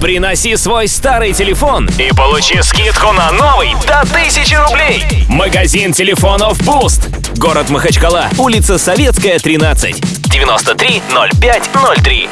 Приноси свой старый телефон и получи скидку на новый до 1000 рублей. Магазин телефонов Boost. Город Махачкала, улица Советская, 13. 93 05 03.